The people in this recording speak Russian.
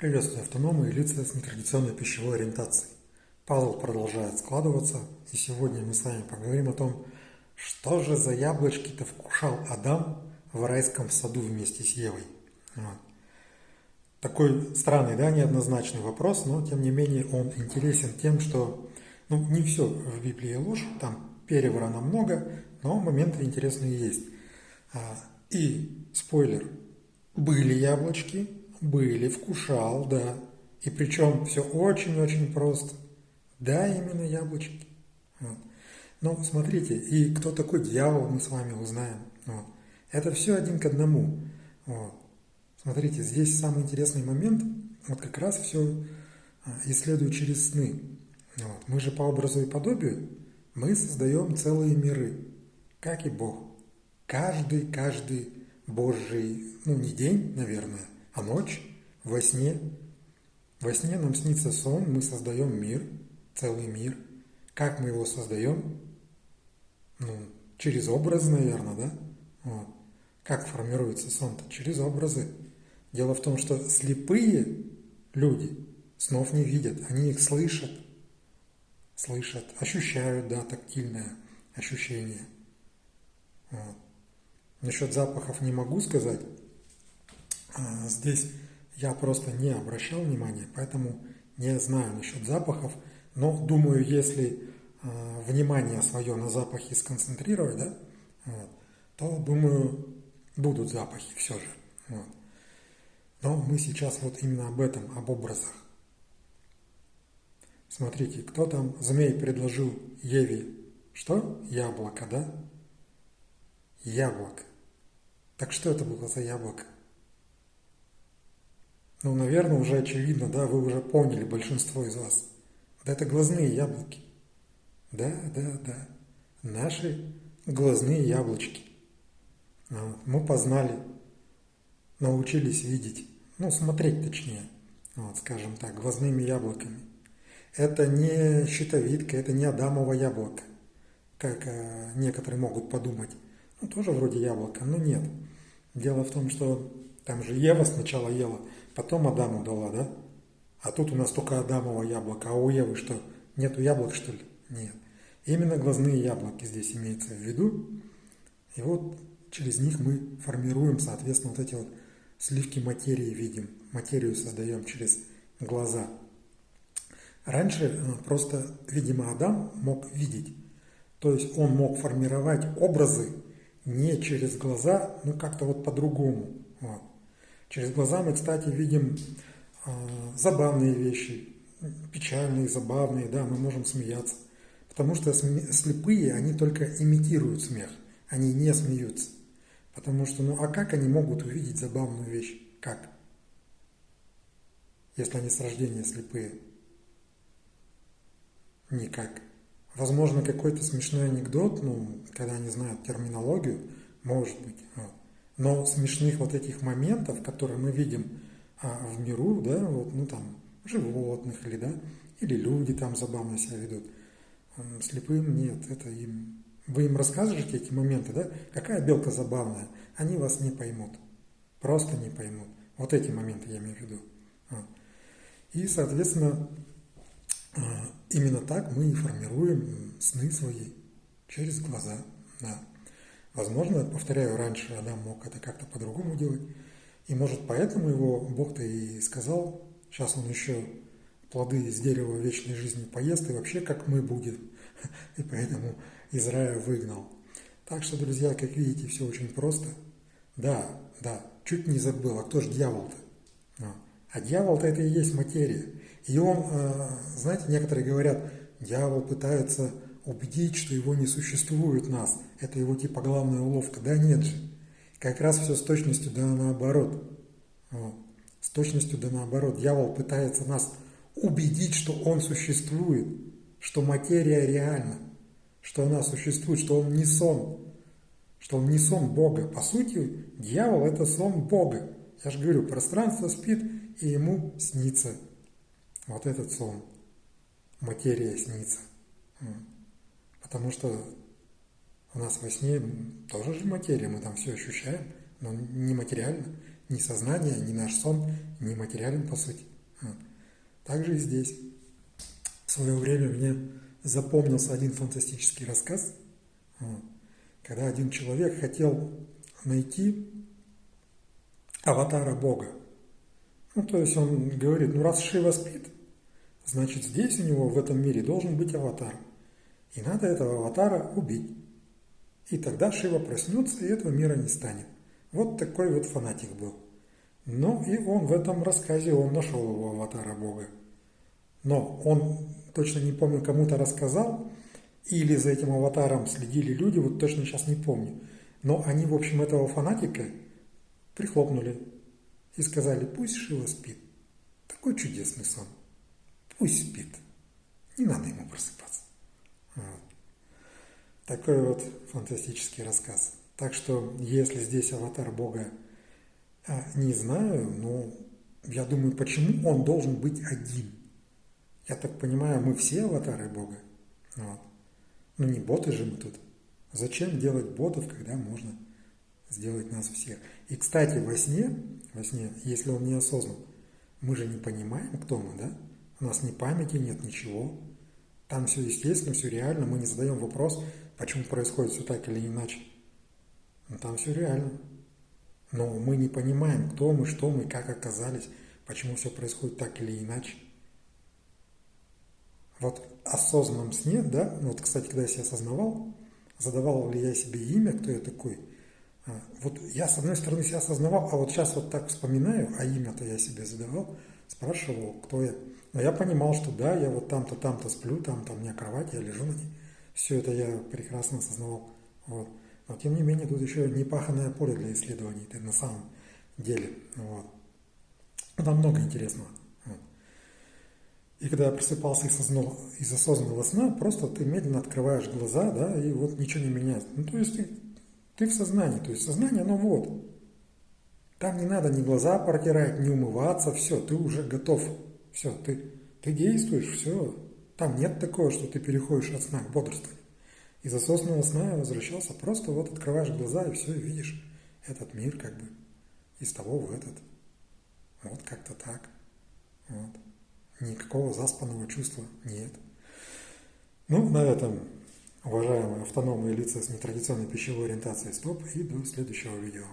Приветствую автономы и лица с нетрадиционной пищевой ориентацией. Пазл продолжает складываться, и сегодня мы с вами поговорим о том, что же за яблочки-то вкушал Адам в райском саду вместе с Евой. Вот. Такой странный, да, неоднозначный вопрос, но тем не менее он интересен тем, что ну, не все в Библии ложь, там переврано много, но моменты интересные есть. А, и спойлер, были яблочки, были, вкушал, да. И причем все очень-очень просто. Да, именно яблочки. Вот. Но смотрите, и кто такой дьявол, мы с вами узнаем. Вот. Это все один к одному. Вот. Смотрите, здесь самый интересный момент, вот как раз все а, исследую через сны. Вот. Мы же по образу и подобию, мы создаем целые миры, как и Бог. Каждый, каждый Божий, ну не день, наверное, а ночь во сне. Во сне нам снится сон, мы создаем мир, целый мир. Как мы его создаем? Ну, через образы, наверное, да? Вот. Как формируется сон-то? Через образы. Дело в том, что слепые люди снов не видят, они их слышат. Слышат, ощущают, да, тактильное ощущение. Вот. Насчет запахов не могу сказать, здесь я просто не обращал внимания, поэтому не знаю насчет запахов, но думаю, если а, внимание свое на запахи сконцентрировать, да, вот, то, думаю, будут запахи все же. Вот. Но мы сейчас вот именно об этом, об образах. Смотрите, кто там, змей предложил Еве, что? Яблоко, да? Яблоко. Так что это было за яблоко? Ну, наверное, уже очевидно, да, вы уже поняли, большинство из вас. Да это глазные яблоки. Да, да, да. Наши глазные яблочки. Вот. Мы познали, научились видеть, ну, смотреть точнее, вот, скажем так, глазными яблоками. Это не щитовидка, это не Адамово яблоко, как э, некоторые могут подумать. Ну, тоже вроде яблоко, но нет. Дело в том, что там же Ева сначала ела – потом Адаму дала, да? А тут у нас только Адамово яблоко, а у Евы что, нету яблок, что ли? Нет. Именно глазные яблоки здесь имеется в виду. И вот через них мы формируем, соответственно, вот эти вот сливки материи видим. Материю создаем через глаза. Раньше э, просто, видимо, Адам мог видеть. То есть он мог формировать образы не через глаза, ну как-то вот по-другому. Вот. Через глаза мы, кстати, видим э, забавные вещи, печальные, забавные, да, мы можем смеяться. Потому что слепые, они только имитируют смех, они не смеются. Потому что, ну а как они могут увидеть забавную вещь? Как? Если они с рождения слепые. Никак. Возможно, какой-то смешной анекдот, ну, когда они знают терминологию, может быть. Вот. Но смешных вот этих моментов, которые мы видим а, в миру, да, вот, ну там, животных или, да, или люди там забавно себя ведут, слепым нет, это им... Вы им расскажете эти моменты, да, какая белка забавная, они вас не поймут, просто не поймут. Вот эти моменты я имею в виду. И, соответственно, а, именно так мы и формируем сны свои через глаза. Да. Возможно, повторяю, раньше Адам мог это как-то по-другому делать. И может поэтому его Бог-то и сказал, сейчас он еще плоды из дерева вечной жизни поест, и вообще как мы будет. И поэтому Израиль выгнал. Так что, друзья, как видите, все очень просто. Да, да, чуть не забыл, а кто же дьявол-то? А, а дьявол-то это и есть материя. И он, э, знаете, некоторые говорят, дьявол пытается убедить, что его не существует нас. Это его типа главная уловка. Да нет же. Как раз все с точностью да наоборот. Вот. С точностью да наоборот. Дьявол пытается нас убедить, что он существует, что материя реальна, что она существует, что он не сон, что он не сон Бога. По сути, дьявол – это сон Бога. Я же говорю, пространство спит, и ему снится вот этот сон. Материя снится. Потому что у нас во сне тоже же материя, мы там все ощущаем, но не материально, ни сознание, ни наш сон не материален по сути. Вот. Так же и здесь. В свое время мне запомнился один фантастический рассказ, когда один человек хотел найти аватара Бога. Ну, то есть он говорит, ну раз Шива спит, значит здесь у него в этом мире должен быть аватар. И надо этого аватара убить. И тогда Шива проснется, и этого мира не станет. Вот такой вот фанатик был. Ну и он в этом рассказе, он нашел его аватара Бога. Но он, точно не помню, кому-то рассказал, или за этим аватаром следили люди, вот точно сейчас не помню. Но они, в общем, этого фанатика прихлопнули и сказали, пусть Шива спит. Такой чудесный сон. Пусть спит. Не надо ему просыпаться. Вот. Такой вот фантастический рассказ. Так что, если здесь аватар Бога а, не знаю, но я думаю, почему он должен быть один? Я так понимаю, мы все аватары Бога. Вот. Ну не боты же мы тут. Зачем делать ботов, когда можно сделать нас всех? И, кстати, во сне, во сне, если он не осознан, мы же не понимаем, кто мы, да? У нас ни памяти нет, ничего. Там все естественно, все реально. Мы не задаем вопрос, почему происходит все так или иначе. Но там все реально. Но мы не понимаем, кто мы, что мы, как оказались, почему все происходит так или иначе. Вот осознанном сне, да, вот, кстати, когда я себя осознавал, задавал ли я себе имя, кто я такой, вот я, с одной стороны, себя осознавал, а вот сейчас вот так вспоминаю, а имя-то я себе задавал, спрашивал, кто я. Но я понимал, что да, я вот там-то, там-то сплю, там-то у меня кровать, я лежу на ней. Все это я прекрасно осознавал. Вот. Но тем не менее, тут еще непаханное поле для исследований, это на самом деле. Вот. Там много интересного. Вот. И когда я просыпался из, осознанного, из осознанного сна, просто ты медленно открываешь глаза, да, и вот ничего не меняется. Ну, то есть ты, ты в сознании, то есть сознание, оно вот. Там не надо ни глаза протирать, ни умываться, все, ты уже готов. Все, ты, ты действуешь, все. Там нет такого, что ты переходишь от сна к бодрствованию. Из осознанного сна я возвращался, просто вот открываешь глаза и все, видишь этот мир как бы из того в этот. Вот как-то так. Вот. Никакого заспанного чувства нет. Ну, на этом, уважаемые автономные лица с нетрадиционной пищевой ориентацией, стоп, и до следующего видео.